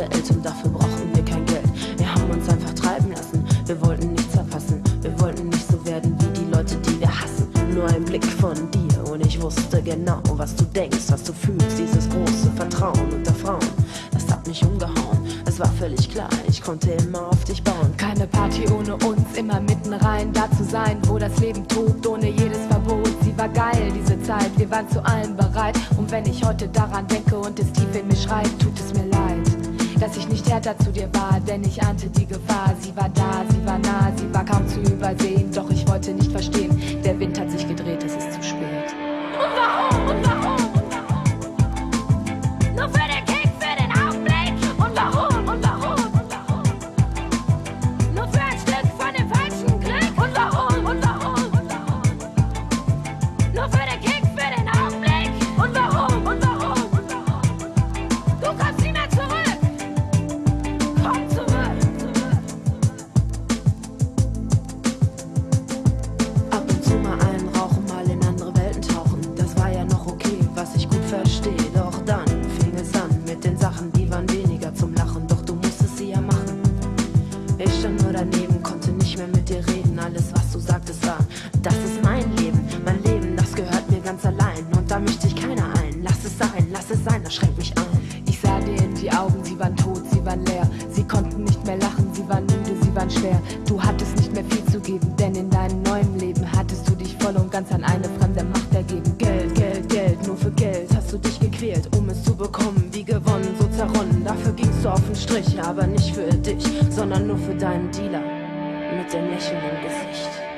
Welt und dafür brauchten wir kein Geld. Wir haben uns einfach treiben lassen. Wir wollten nichts verpassen. Wir wollten nicht so werden wie die Leute, die wir hassen. Nur ein Blick von dir und ich wusste genau, was du denkst, was du fühlst. Dieses große Vertrauen unter Frauen, das hat mich umgehauen. Es war völlig klar, ich konnte immer auf dich bauen. Keine Party ohne uns, immer mitten rein, da zu sein, wo das Leben tobt, ohne jedes Verbot. Sie war geil, diese Zeit, wir waren zu allem bereit. Und wenn ich heute daran denke und es tief in mir schreit, tut es mir leid. Dass ich nicht härter zu dir war, denn ich ahnte die Gefahr. Sie war da, sie war nah, sie war kaum zu übersehen. Ich stand nur daneben, konnte nicht mehr mit dir reden. Alles, was du sagtest, war, das ist mein Leben. Mein Leben, das gehört mir ganz allein. Und da mischt sich keiner ein. Lass es sein, lass es sein, das schränkt mich ein. Ich sah dir in die Augen, sie waren tot, sie waren leer. Sie konnten nicht mehr lachen, sie waren müde, sie waren schwer. Du hattest nicht mehr viel zu geben, denn in deinem neuen Leben hattest du dich voll und ganz an eine fremde Macht ergeben. Geld, Geld, Geld, nur für Geld hast du dich gequält, um es zu bekommen. Strich, aber nicht für dich, sondern nur für deinen Dealer. Mit dem Lächeln im Gesicht.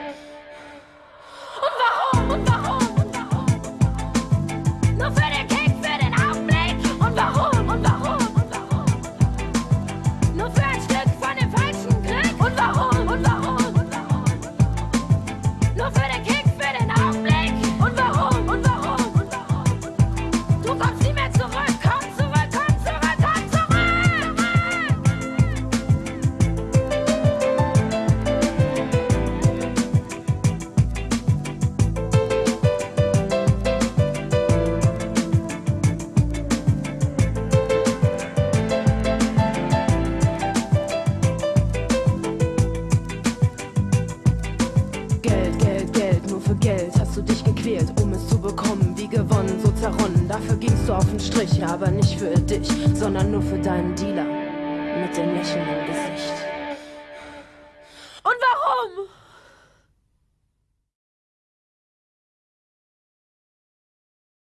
Gequält, um es zu bekommen. Wie gewonnen, so zerronnen. Dafür gingst du auf den Strich, aber nicht für dich, sondern nur für deinen Dealer. Mit dem Lächeln im Gesicht.